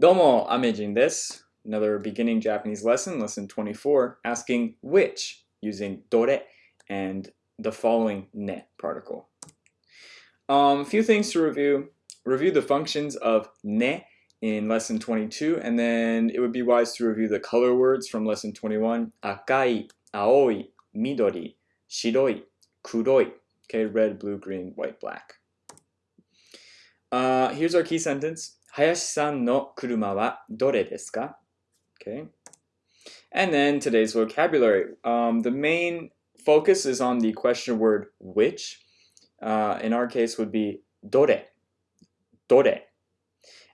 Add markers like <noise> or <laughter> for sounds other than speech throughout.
Domo Amejin desu. Another beginning Japanese lesson, lesson 24, asking which using dore and the following ne particle. A um, few things to review. Review the functions of ne in lesson 22, and then it would be wise to review the color words from lesson 21. Akai, aoi, midori, shiroi, kuroi. Okay, red, blue, green, white, black. Uh, here's our key sentence. Hayashi-san no kuruma wa dore desu ka? Okay. And then today's vocabulary. Um, the main focus is on the question word which. Uh, in our case would be dore. Dore.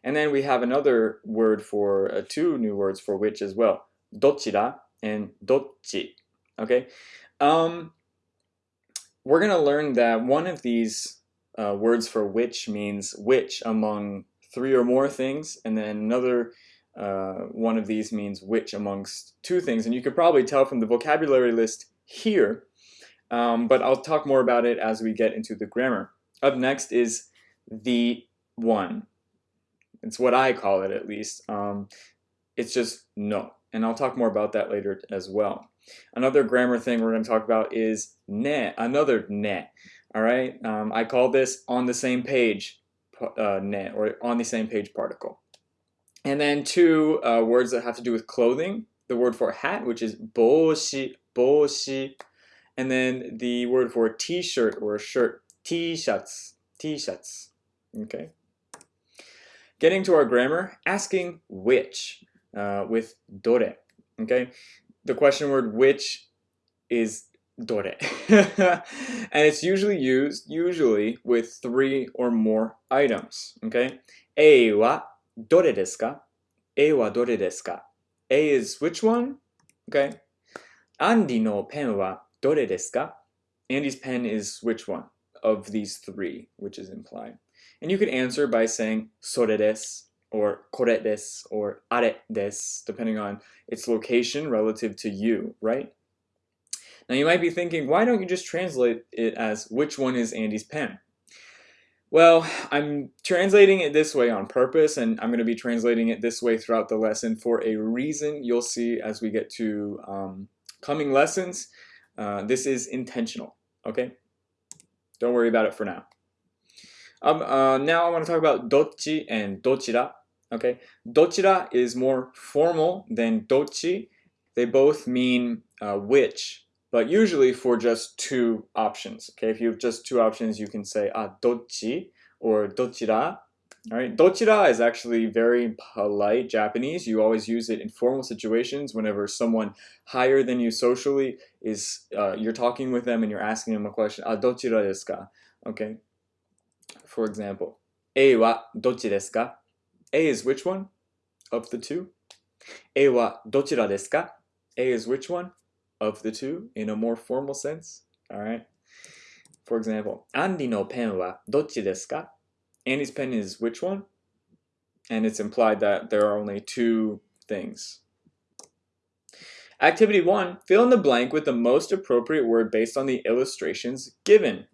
And then we have another word for, uh, two new words for which as well. Dochira and dochi. Okay. Um, we're going to learn that one of these uh, words for which means which among three or more things, and then another uh, one of these means which amongst two things. And you could probably tell from the vocabulary list here, um, but I'll talk more about it as we get into the grammar. Up next is the one. It's what I call it at least. Um, it's just no. And I'll talk more about that later as well. Another grammar thing we're going to talk about is ne, another ne. All right, um, I call this on the same page uh, ne, or on the same page particle. And then two uh, words that have to do with clothing. The word for hat, which is boshi, boshi. And then the word for t-shirt or shirt, t-shirts, t-shirts. Okay. Getting to our grammar, asking which uh, with dore. Okay. The question word which is dore. <laughs> and it's usually used, usually, with three or more items, okay? A wa dore desu ka? Wa dore desu ka? Is which one? Okay. Andy no pen wa dore desu ka? Andy's pen is which one of these three, which is implied. And you could answer by saying sore desu or kore desu or are desu, depending on its location relative to you, right? Now you might be thinking, why don't you just translate it as which one is Andy's pen? Well, I'm translating it this way on purpose, and I'm going to be translating it this way throughout the lesson for a reason you'll see as we get to um, coming lessons. Uh, this is intentional, okay? Don't worry about it for now. Um, uh, now I want to talk about dochi and dochira, okay? Dochira is more formal than dochi. They both mean uh, which, but usually for just two options. Okay, if you have just two options, you can say ah dochi or dochira. All right, dochira is actually very polite Japanese. You always use it in formal situations whenever someone higher than you socially is uh, you're talking with them and you're asking them a question. Ah dochira desu ka? Okay. For example, A wa dochi desu ka? A is which one of the two? A wa dochira desu ka? A is which one? Of the two in a more formal sense. All right. For example, Andy no pen wa dochi desu ka? Andy's pen is which one? And it's implied that there are only two things. Activity 1. Fill in the blank with the most appropriate word based on the illustrations given.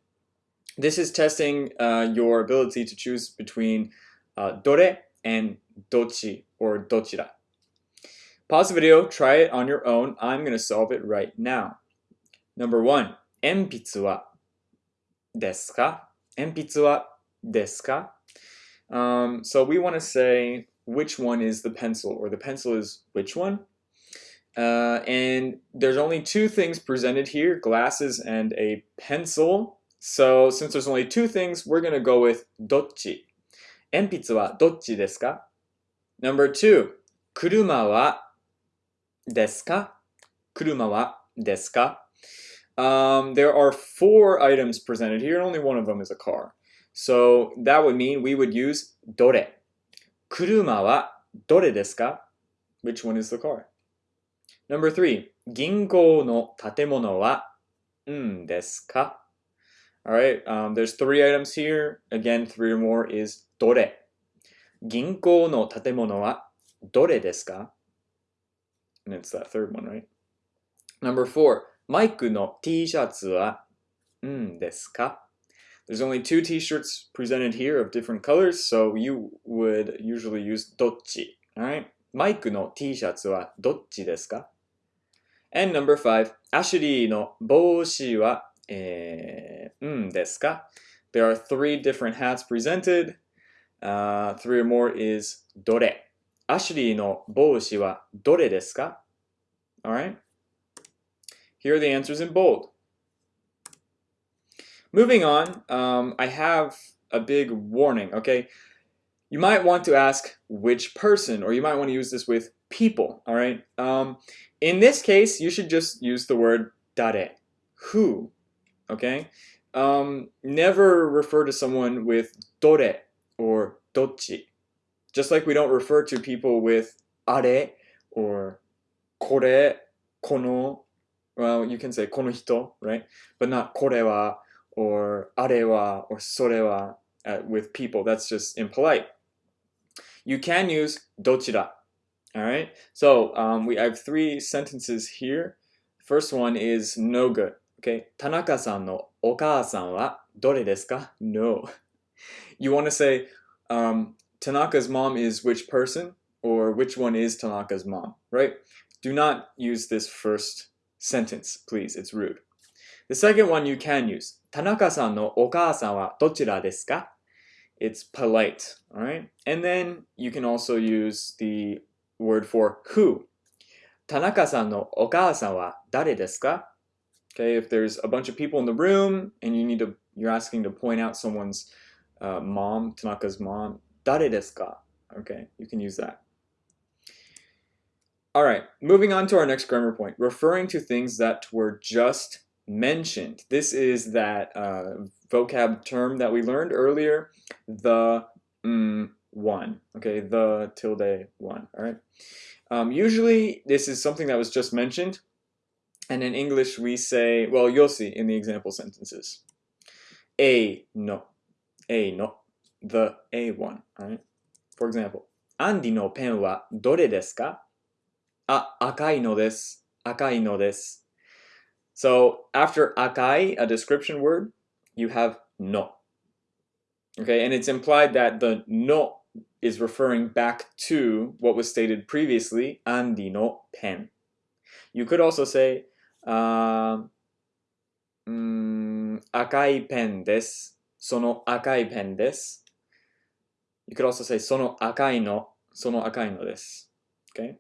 This is testing uh, your ability to choose between uh, dore and dochi or dochira. Pause the video, try it on your own. I'm going to solve it right now. Number one, 鉛筆はですか鉛筆はですか um, So we want to say which one is the pencil, or the pencil is which one? Uh, and there's only two things presented here, glasses and a pencil. So since there's only two things, we're going to go with どっち鉛筆はどっちですか Number two, 車は ですか車はですか um, There are four items presented here, and only one of them is a car. So that would mean we would use どれ車はどれですか Which one is the car? Number three, 銀行の建物はんですか Alright, um, there's three items here. Again, three or more is どれ銀行の建物はどれですか and it's that third one, right? Number four, マイクの T シャツはんですか There's only two t-shirts presented here of different colors, so you would usually use どっち Alright? マイクの T シャツはどっちですか And number five, アシュリーの帽子は、えー、うんですか There are three different hats presented. Uh, three or more is どれ。 アシュリーの帽子はどれですか Alright? Here are the answers in bold. Moving on, um, I have a big warning, okay? You might want to ask which person, or you might want to use this with people, all right? Um, in this case, you should just use the word dare, who, okay? Um, never refer to someone with dore or dochi. just like we don't refer to people with are or kore, kono. Well, you can say kono hito, right? But not kore wa or are wa or sore wa uh, with people. That's just impolite. You can use dochira. All right. So um, we have three sentences here. First one is no good. Okay. Tanaka-san no okaa-san wa dore desu ka? No. <laughs> You want to say um, Tanaka's mom is which person or which one is Tanaka's mom, right? Do not use this first sentence, please. It's rude. The second one you can use. Tanaka-san no okaa-san wa dochira desu ka? It's polite, all right? And then you can also use the word for who. Tanaka-san no okaa-san wa dare desu ka? Okay, if there's a bunch of people in the room and you need to, you're asking to point out someone's uh, mom, Tanaka's mom, dare desu ka? Okay, you can use that. All right, moving on to our next grammar point, referring to things that were just mentioned. This is that uh, vocab term that we learned earlier, the mm, one, okay, the tilde one, all right? Um, usually this is something that was just mentioned, and in English we say, well, you'll see in the example sentences. A no, a no, the a one, all right? For example, Andy no pen wa dore desu ka? Ah, akai no desu, akai no desu. So after akai, a description word, you have no. Okay, and it's implied that the no is referring back to what was stated previously, Andy no pen. You could also say, uh, mm, akai pen desu. Sono pen. You could also say, sono akai no, sono akai no desu. Okay?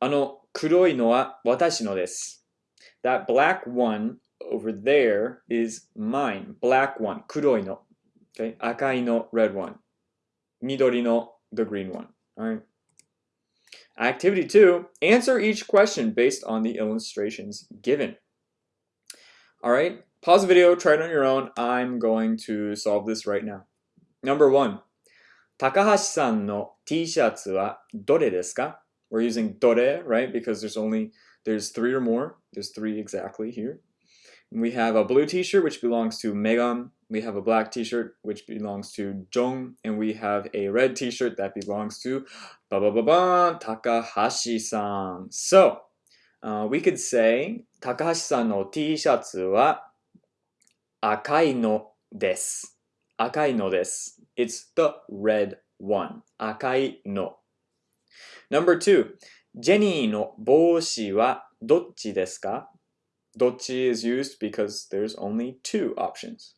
あの黒いのは私のです。that black one over there is mine. Black one, kuroi no. Okay, akai no, red one. Midori no, the green one. All right. Activity two, answer each question based on the illustrations given. All right, pause the video, try it on your own. I'm going to solve this right now. Number one, Takahashi-san no T-shirts wa dore desu ka? We're using dore, right, because there's only there's three or more. There's three exactly here. And we have a blue t-shirt which belongs to Megan. We have a black t-shirt which belongs to Jong. And we have a red t-shirt that belongs to ba ba ba ba Takahashi-san. So uh, we could say Takahashi-san no t-shirts wa akai no desu. Akai no des. It's the red one. Akai no. Number two, Jenny no boshi wa dochi desu ka? Dochi is used because there's only two options.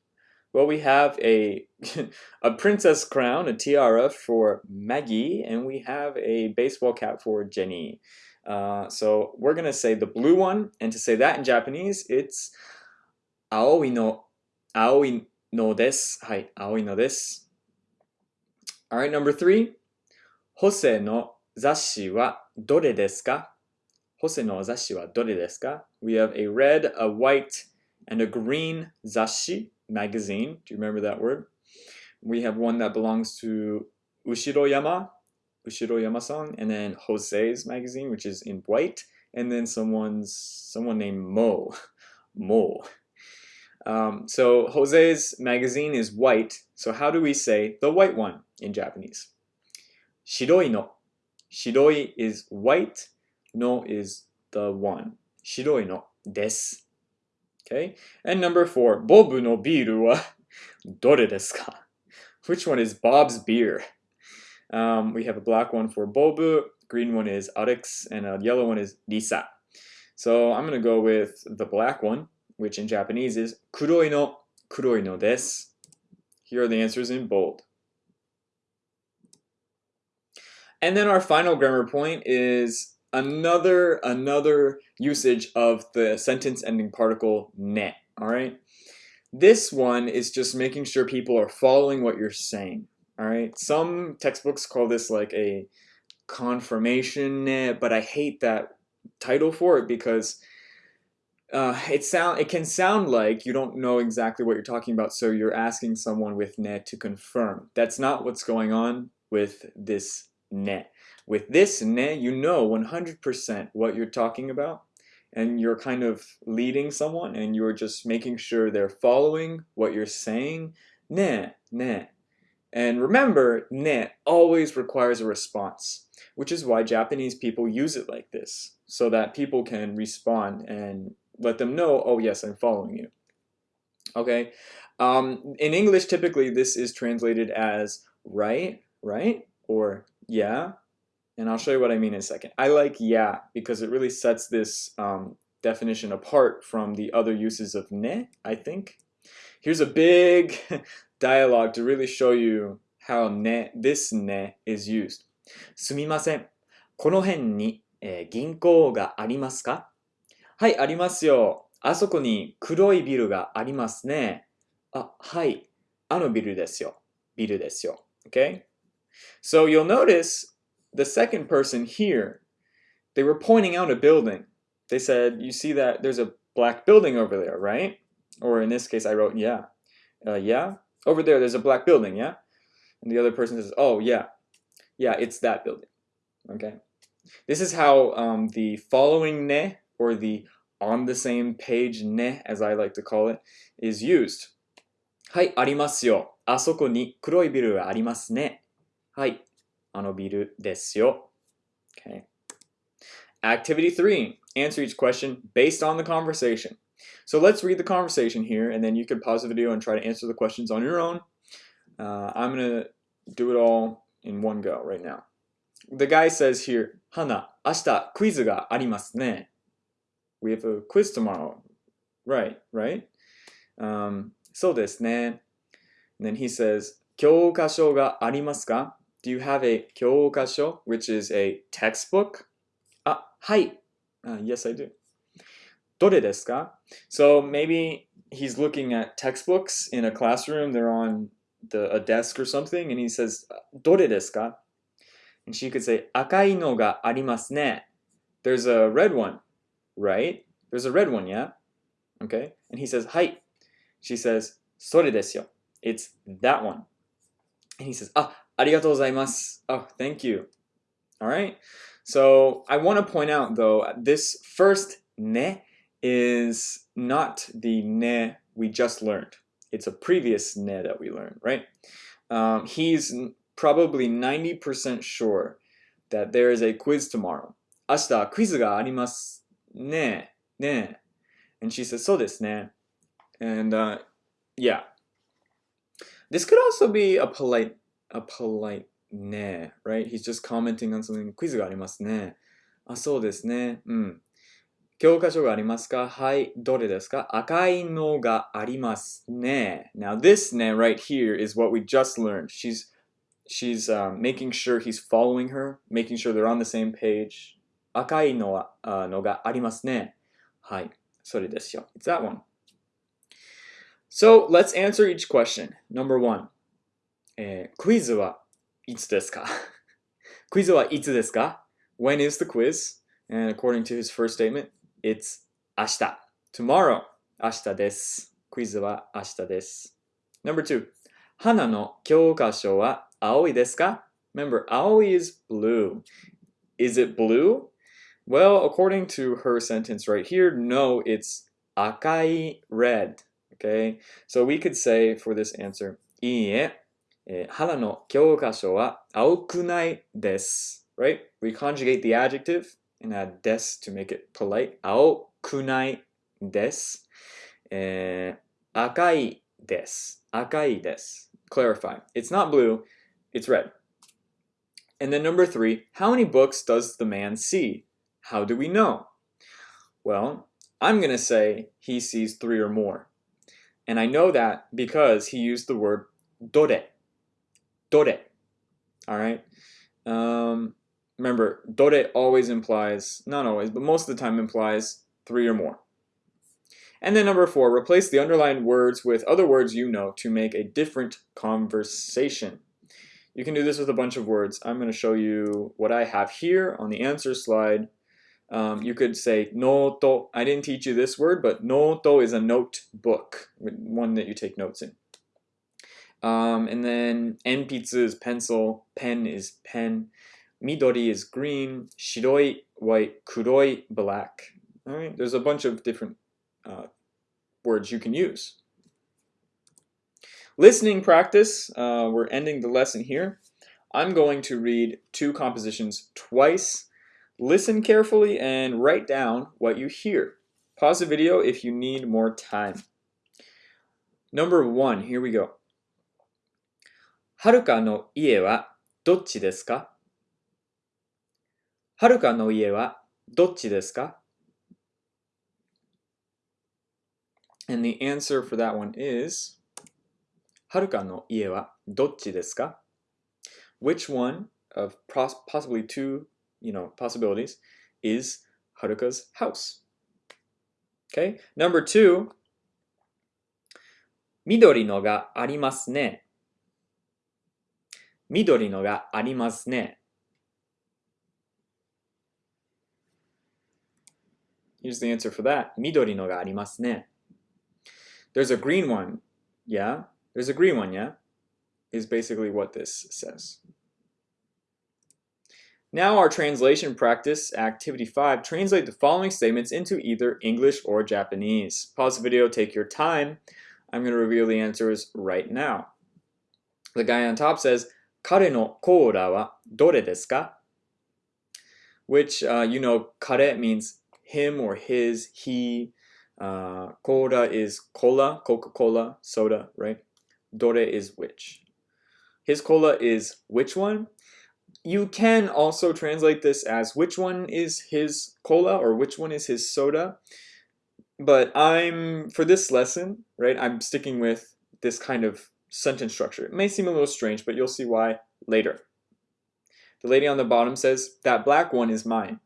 Well, we have a, <laughs> a princess crown, a tiara for Maggie, and we have a baseball cap for Jenny. Uh, so we're going to say the blue one, and to say that in Japanese, it's Aoi no, Aoi no desu. Hai, aoi no desu. All right, number three. Hose no 雑誌はどれですかホセの雑誌はどれですか We have a red, a white, and a green 雑誌 magazine. Do you remember that word? We have one that belongs to Ushiroyama, Ushiroyama-san, and then Jose's magazine, which is in white, and then someone's someone named Mo, <laughs> Mo. Um, so Jose's magazine is white. So how do we say the white one in Japanese? Shiroi no Shiroi is white, no is the one. Shiroi no desu. Okay? And number four, Bobu no biru wa <laughs> dore desu ka? Which one is Bob's beer? Um, we have a black one for Bobu, green one is Alex, and a yellow one is Lisa. So I'm going to go with the black one, which in Japanese is kuroi no, kuroi no desu. Here are the answers in bold. And then our final grammar point is another another usage of the sentence ending particle ne. All right. This one is just making sure people are following what you're saying. All right. Some textbooks call this like a confirmation ne, but I hate that title for it because uh, it sound it can sound like you don't know exactly what you're talking about, so you're asking someone with ne to confirm. That's not what's going on with this ne. With this ne, you know 100% what you're talking about, and you're kind of leading someone, and you're just making sure they're following what you're saying. Ne, ne. And remember, ne always requires a response, which is why Japanese people use it like this, so that people can respond and let them know, oh yes, I'm following you. Okay, um, in English, typically this is translated as right, right, or yeah, and I'll show you what I mean in a second. I like yeah because it really sets this um, definition apart from the other uses of ne, I think. Here's a big <laughs> dialogue to really show you how ne, this ne is used. すみません。この辺に、えー、銀行がありますか ？"はい、ありますよ。あそこに黒いビルがありますね。あ、はい。あのビルですよ。ビルですよ。Okay? So you'll notice the second person here, they were pointing out a building. They said, you see that there's a black building over there, right? Or in this case, I wrote, yeah. Uh, yeah? Over there, there's a black building, yeah? And the other person says, oh, yeah. Yeah, it's that building. Okay? This is how um, the following ne, or the on the same page ne, as I like to call it, is used. はい、ありますよ。あそこに黒いビルがありますね。はい、あのビルですよ。Okay. Activity 3. Answer each question based on the conversation. So let's read the conversation here, and then you can pause the video and try to answer the questions on your own. Uh, I'm going to do it all in one go right now. The guy says here, Hana, ashita quiz ga arimasu ne. We have a quiz tomorrow. Right, right? Um, そうですね. And then he says, 教科書がありますか Do you have a 教科書, which is a textbook? あ、はい. Uh, yes, I do. どれですか So maybe he's looking at textbooks in a classroom. They're on the, a desk or something, and he says, どれですか And she could say, 赤いのがありますね. There's a red one, right? There's a red one, yeah? Okay? And he says, はい. She says, それですよ. It's that one. And he says, あ、ありがとうございます. Oh, thank you. All right? So I want to point out, though, this first ne is not the ne we just learned. It's a previous ne that we learned, right? Um, he's probably 90% sure that there is a quiz tomorrow. 明日クイズがあります ね。ね。And she says, そうですね. And uh, yeah. This could also be a polite, a polite ne, right? He's just commenting on something. クイズがありますね。あ、そうですね。うん。教科書がありますかはい、どれですか赤いのがありますね。Now this ne right here is what we just learned. She's she's um, making sure he's following her, making sure they're on the same page. 赤いのは、uh, のがありますね。はい、それですよ。It's that one. So let's answer each question. Number one. えー、クイズはいつですかクイズはいつですか When is the quiz? And according to his first statement, It's 明日 tomorrow 明日ですクイズは明日です Number two 花の教科書は青いですか Remember, 青い is blue. Is it blue? Well, according to her sentence right here, no, it's 赤い red. Okay, so we could say for this answer, いいえ、えー、花の教科書は青くないです。Right? We conjugate the adjective and add des to make it polite. 青くないです。えー、赤いです。赤いです。Clarify. It's not blue, it's red. And then number three, how many books does the man see? How do we know? Well, I'm going to say he sees three or more. And I know that because he used the word dore. Dore. All right. Um, remember, dore always implies, not always, but most of the time implies three or more. And then number four, replace the underlined words with other words you know to make a different conversation. You can do this with a bunch of words. I'm going to show you what I have here on the answer slide. Um, you could say noto. I didn't teach you this word, but noto is a notebook, one that you take notes in. Um, and then enpitsu is pencil, pen is pen, midori is green, shiroi, white, kuroi, black. All right, there's a bunch of different uh, words you can use. Listening practice, uh, we're ending the lesson here. I'm going to read two compositions twice. Listen carefully and write down what you hear. Pause the video if you need more time. Number one, here we go. はるかの家はどっちですかはるかの家はどっちですか And the answer for that one is はるかの家はどっちですか Which one of possibly two, you know, possibilities is Haruka's house. Okay, number two, Midori no ga arimasu ne. Midori no ga arimasu ne. Here's the answer for that. Midori no ga arimasu ne. There's a green one, yeah? There's a green one, yeah? Is basically what this says. Now our translation practice, activity five, translate the following statements into either English or Japanese. Pause the video, take your time. I'm gonna reveal the answers right now. The guy on top says, "Kare no kōra wa dore desu ka," Which, uh, you know, "kare" means him or his, he. Uh, Cola is cola, Coca-Cola, soda, right? Dore is which. His cola is which one? You can also translate this as which one is his cola or which one is his soda. But I'm, for this lesson, right, I'm sticking with this kind of sentence structure. It may seem a little strange, but you'll see why later. The lady on the bottom says, that black one is mine.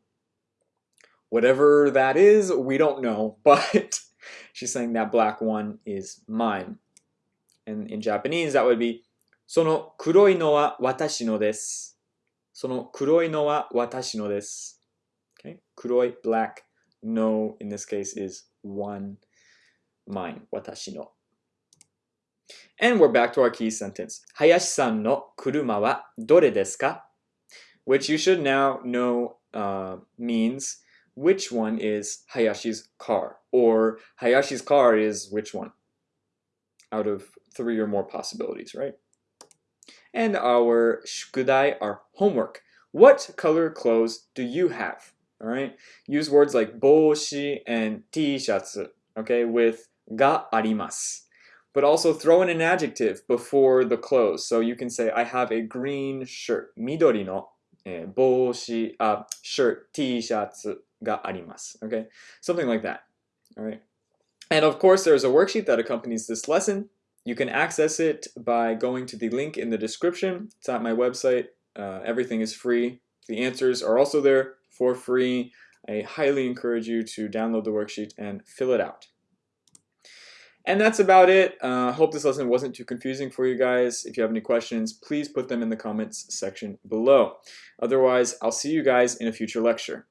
Whatever that is, we don't know, <laughs> but she's saying that black one is mine. And in Japanese, that would be その黒いのは私のです。 その黒いのは私のです。Okay? 黒い black, no in this case is one, mine, 私の。And we're back to our key sentence. 林さんの車はどれですか Which you should now know uh, means which one is Hayashi's car, or Hayashi's car is which one out of three or more possibilities, right? And our shukudai, our homework. What color clothes do you have? All right, use words like boshi and t-shatsu, okay, with ga arimasu. But also throw in an adjective before the clothes. So you can say, I have a green shirt, midori no えー、帽子、あ、shirt, t シャツがあります。Okay? Something like that. Alright. And of course, there's a worksheet that accompanies this lesson. You can access it by going to the link in the description. It's at my website. Uh, everything is free. The answers are also there for free. I highly encourage you to download the worksheet and fill it out. And that's about it. I uh, hope this lesson wasn't too confusing for you guys. If you have any questions, please put them in the comments section below. Otherwise, I'll see you guys in a future lecture.